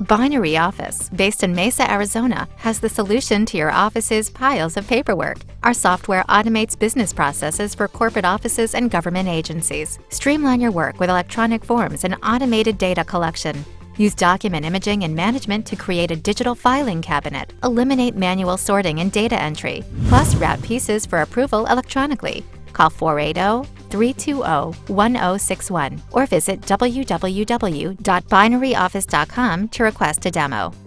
Binary Office, based in Mesa, Arizona, has the solution to your office's piles of paperwork. Our software automates business processes for corporate offices and government agencies. Streamline your work with electronic forms and automated data collection. Use document imaging and management to create a digital filing cabinet. Eliminate manual sorting and data entry. Plus, route pieces for approval electronically. Call 480 320 1061 or visit www.binaryoffice.com to request a demo.